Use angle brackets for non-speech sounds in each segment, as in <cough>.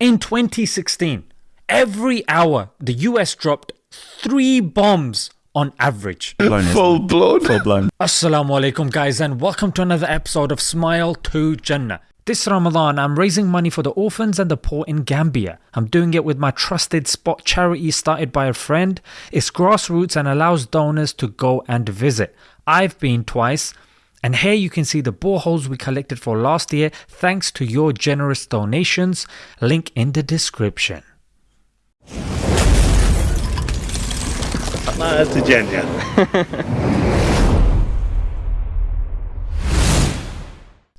In 2016, every hour the US dropped three bombs on average. Blown, Full blown. Full blown. Assalamu alaikum, guys, and welcome to another episode of Smile to Jannah. This Ramadan, I'm raising money for the orphans and the poor in Gambia. I'm doing it with my trusted spot charity started by a friend. It's grassroots and allows donors to go and visit. I've been twice. And here you can see the boreholes we collected for last year thanks to your generous donations. Link in the description. Smile to Jannah.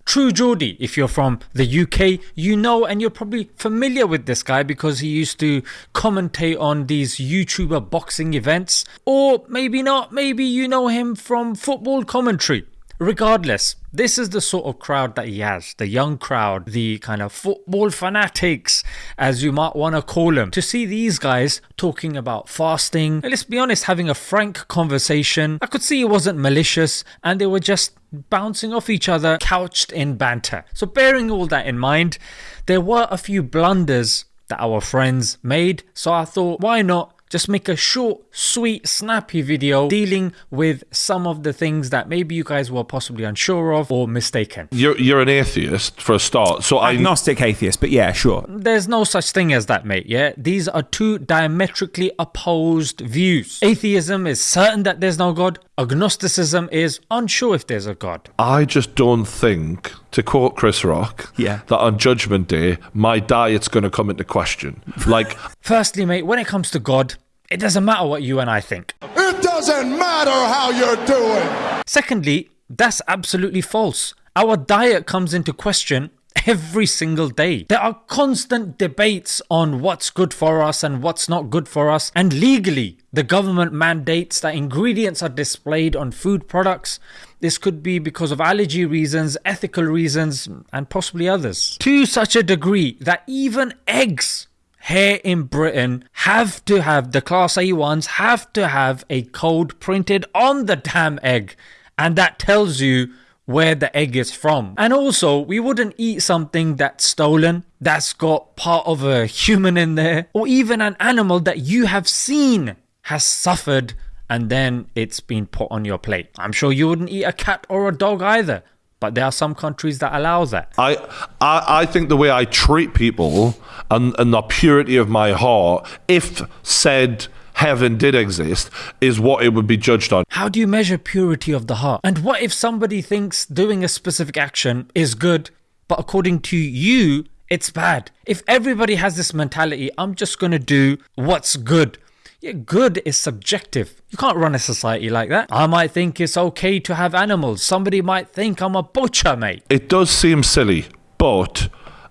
True Geordie, if you're from the UK, you know and you're probably familiar with this guy because he used to commentate on these YouTuber boxing events. Or maybe not, maybe you know him from football commentary. Regardless, this is the sort of crowd that he has the young crowd, the kind of football fanatics, as you might want to call them. To see these guys talking about fasting, let's be honest, having a frank conversation, I could see it wasn't malicious and they were just bouncing off each other, couched in banter. So, bearing all that in mind, there were a few blunders that our friends made, so I thought, why not? Just make a short, sweet, snappy video dealing with some of the things that maybe you guys were possibly unsure of or mistaken. You're you're an atheist for a start, so I Agnostic atheist, but yeah, sure. There's no such thing as that, mate, yeah? These are two diametrically opposed views. Atheism is certain that there's no God, agnosticism is unsure if there's a God. I just don't think, to quote Chris Rock, Yeah. that on Judgment Day my diet's going to come into question. Like <laughs> Firstly, mate, when it comes to God, it doesn't matter what you and I think. It doesn't matter how you're doing. Secondly, that's absolutely false. Our diet comes into question every single day. There are constant debates on what's good for us and what's not good for us, and legally, the government mandates that ingredients are displayed on food products. This could be because of allergy reasons, ethical reasons, and possibly others. To such a degree that even eggs here in Britain have to have the class A ones have to have a code printed on the damn egg and that tells you where the egg is from. And also, we wouldn't eat something that's stolen, that's got part of a human in there, or even an animal that you have seen has suffered and then it's been put on your plate. I'm sure you wouldn't eat a cat or a dog either, but there are some countries that allow that. I, I, I think the way I treat people and, and the purity of my heart, if said heaven did exist, is what it would be judged on. How do you measure purity of the heart? And what if somebody thinks doing a specific action is good, but according to you, it's bad? If everybody has this mentality, I'm just going to do what's good. Yeah, good is subjective. You can't run a society like that. I might think it's okay to have animals. Somebody might think I'm a butcher, mate. It does seem silly, but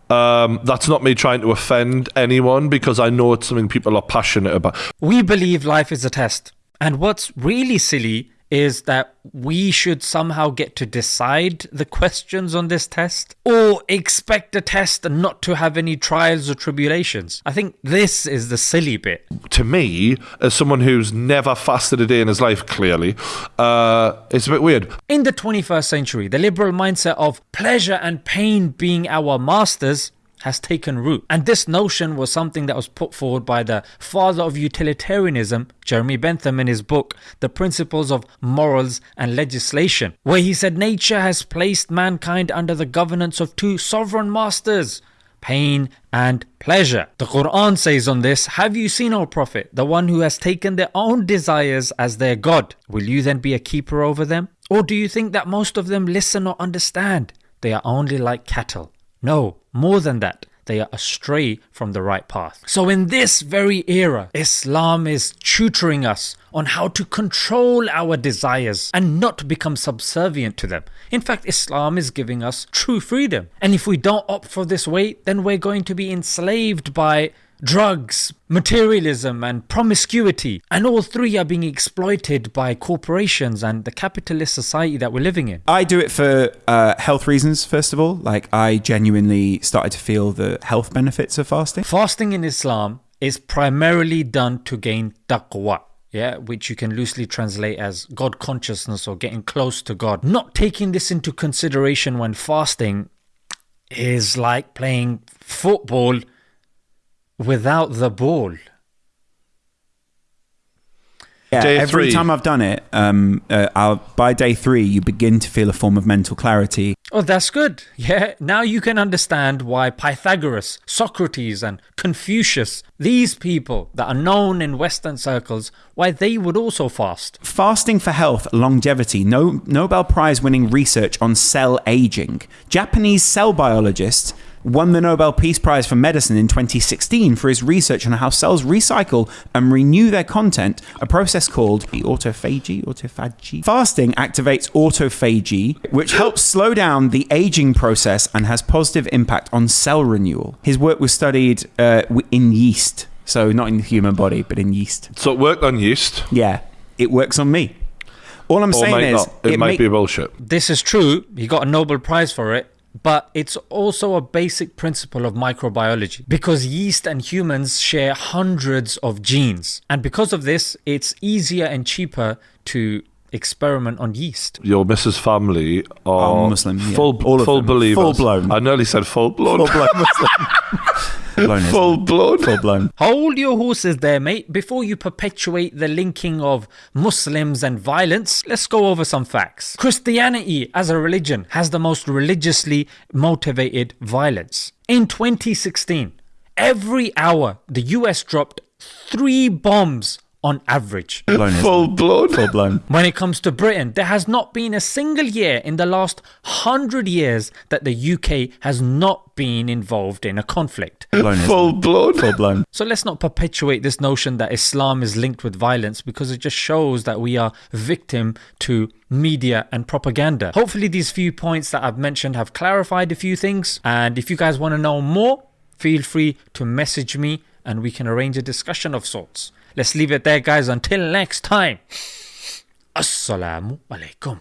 um, that's not me trying to offend anyone because I know it's something people are passionate about. We believe life is a test. And what's really silly is that we should somehow get to decide the questions on this test or expect the test and not to have any trials or tribulations. I think this is the silly bit. To me, as someone who's never fasted a day in his life, clearly, uh, it's a bit weird. In the 21st century, the liberal mindset of pleasure and pain being our masters has taken root. And this notion was something that was put forward by the father of utilitarianism, Jeremy Bentham, in his book, The Principles of Morals and Legislation, where he said nature has placed mankind under the governance of two sovereign masters. Pain and pleasure. The Quran says on this Have you seen, O Prophet, the one who has taken their own desires as their God? Will you then be a keeper over them? Or do you think that most of them listen or understand? They are only like cattle. No, more than that, they are astray from the right path. So, in this very era, Islam is tutoring us on how to control our desires and not become subservient to them. In fact, Islam is giving us true freedom. And if we don't opt for this way, then we're going to be enslaved by drugs, materialism, and promiscuity. And all three are being exploited by corporations and the capitalist society that we're living in. I do it for uh, health reasons, first of all. Like, I genuinely started to feel the health benefits of fasting. Fasting in Islam is primarily done to gain taqwa. Yeah, which you can loosely translate as God consciousness or getting close to God. Not taking this into consideration when fasting is like playing football without the ball. Yeah, Day every three. time I've done it, um, uh, I'll, by day three, you begin to feel a form of mental clarity. Oh, that's good. Yeah, now you can understand why Pythagoras, Socrates, and Confucius, these people that are known in Western circles, why they would also fast. Fasting for health, longevity, no, Nobel Prize winning research on cell aging. Japanese cell biologist won the Nobel Peace Prize for Medicine in 2016 for his research on how cells recycle and renew their content, a process called autophagy. Autophagy. Fasting activates autophagy, which helps slow down the aging process and has positive impact on cell renewal. His work was studied uh, in yeast, so not in the human body, but in yeast. So it worked on yeast. Yeah, it works on me. All I'm Or saying is, not. It, might be bullshit. This is true, he got a Nobel Prize for it, but it's also a basic principle of microbiology because yeast and humans share hundreds of genes. And because of this, it's easier and cheaper to experiment on yeast. Your Mrs. Family are Are Muslim, yeah. full, All of full believers. Full-blown. I nearly said full blown. full blown <laughs> Muslim. Blown Full blown. full blown. Hold your horses there, mate. Before you perpetuate the linking of Muslims and violence, let's go over some facts. Christianity as a religion has the most religiously motivated violence. In 2016, every hour the US dropped three bombs on average. <laughs> Blown Full blown. Full blown. When it comes to Britain, there has not been a single year in the last hundred years that the UK has not been involved in a conflict. Blown Full blown. Full blown. So let's not perpetuate this notion that Islam is linked with violence because it just shows that we are victim to media and propaganda. Hopefully, these few points that I've mentioned have clarified a few things. And if you guys want to know more, feel free to message me and we can arrange a discussion of sorts. Let's leave it there, guys. Until next time. Assalamu alaikum.